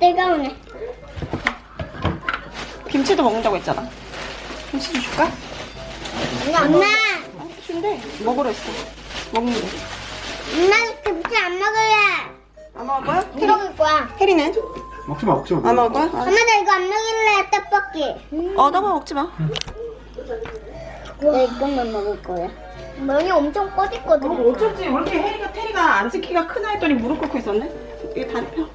뜨거우네. 김치도 먹는다고 했잖아. 김치 좀 줄까? 엄마, 아, 준대. 먹으러 했어. 먹는데. 엄마 김치 안 먹을래. 안 먹을 거야? 먹을 거야. 혜리는? 먹지 마, 먹지 마. 안 먹을 거야? 엄마 나 이거 안 먹을래 떡볶이. 어, 너무 먹지 마. 나 이것만 먹을 거야. 면이 엄청 꺼졌거든. 어, 어쩐지 왜 이렇게 혜리가 테리가 안 지키가 크나 했더니 무릎 꿇고 있었네. 이게 다 펴.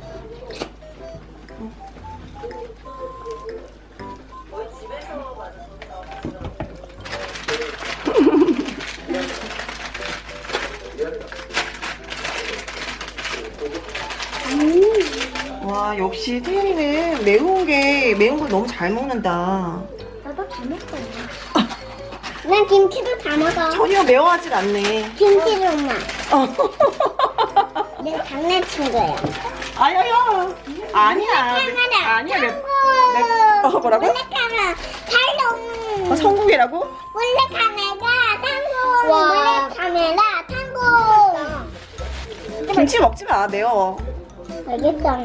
와 역시 테리는 매운 게 매운 걸 너무 잘 먹는다. 나도 다 먹거든. 난 김치도 다 먹어. 전혀 매워하진 않네. 김치도 엄마. 어. 내가 장난친 거야. 아야야. 아니야. 카메라. 아니야. 매, 성공. 매, 어, 뭐라고? 원래 카메라. 탈동. 어, 성공이라고? 원래 카메라 tango. 원래 카메라 tango. 김치 먹지 마. 매워. 알겠어.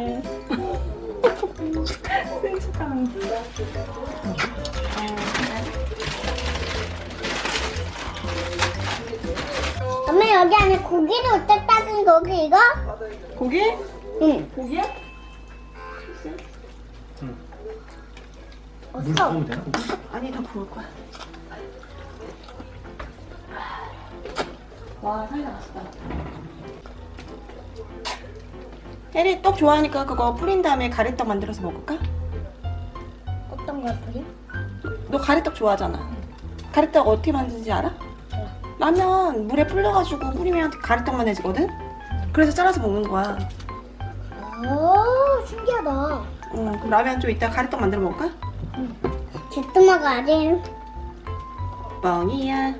엄마 여기 안에 고기를 어디다 따진 거기 이거? 고기? 응. 고기야? 물 부으면 되나? 아니 다 부을 거야. 와 사이다 맛있다. 혜리 떡 좋아하니까 그거 뿌린 다음에 가래떡 만들어서 먹을까? 어떤 걸 뿌리? 너 가래떡 좋아하잖아. 가래떡 어떻게 만드는지 알아? 라면 물에 불려가지고 뿌리면 가래떡만 해지거든? 그래서 잘라서 먹는 거야. 오 신기하다. 응, 그럼 라면 좀 이따 가래떡 만들어 먹을까? 제트마가 아직 뻥이야.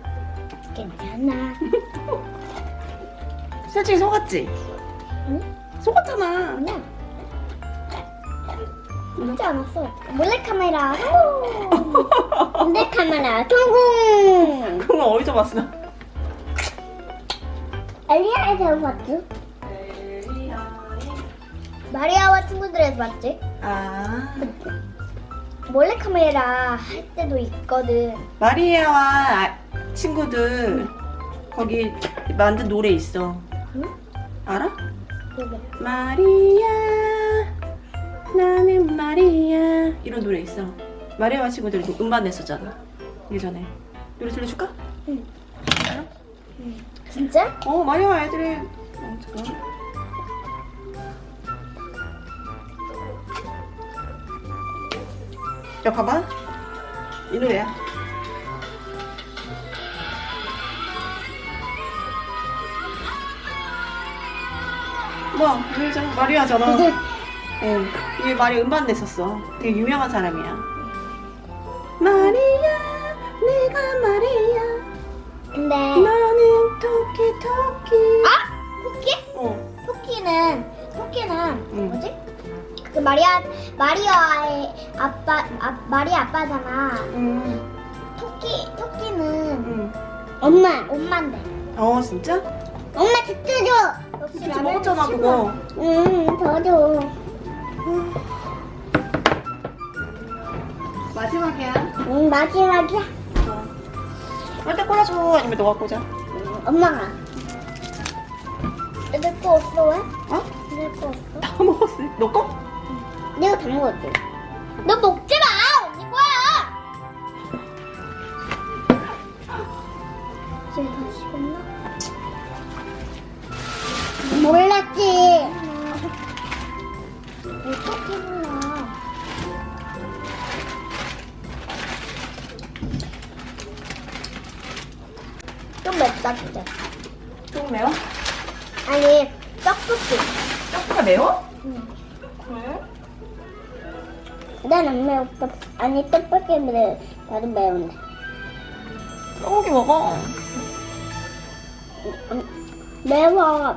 괜찮아. 솔직히 속았지? 응? 속았잖아. 아니야. 믿지 않았어. 몰래카메라 성공. 몰래카메라 성공. 그건 어디서 봤어? 엘리아에서 봤지? 마리아와 친구들에서 봤지? 아. 몰래카메라 할 때도 있거든. 마리아와 아- 친구들 거기 만든 노래 있어. 응? 알아? 마리아 나는 마리아 이런 노래 있어. 마리아와 친구들 음반 냈었잖아. 예전에. 노래 들려줄까? 진짜? 어 마리아와 애들이 어, 잠깐. 야 봐봐 이 노래야. 뭐 알잖아 마리아잖아. 응. 이게 말이 음반 냈었어. 되게 유명한 사람이야. 마리아, 내가 마리아. 근데 나는 토끼 토끼. 아 토끼? 어. 토끼는 토끼는 응. 뭐지? 그 마리아 마리아의 아빠 아, 마리아 아빠잖아. 응. 토끼 토끼는 응. 엄마 엄마인데. 어 진짜? 엄마 진짜 먹었잖아. 그거. 응, 더 줘. 마지막이야. 응, 마지막이야. 빨대 꽂아줘 아니면 너가 꽂아? 응, 엄마가. 애들 거 없어 왜? 어? 애들 거 없어? 다 먹었어. 너 거? 내가 다 먹었지. 너 먹지 마. 언니 거야. 지금 다 식었나? 몰랐지. 어떻게 몰라? 좀 맵다 진짜. 조금 매워? 아니 떡볶이. 떡볶이가 매워? 응. 그래? 난 안 매웠어. 아니 떡볶이는 나도 매운데. 떡볶이 먹어. 음, 매워.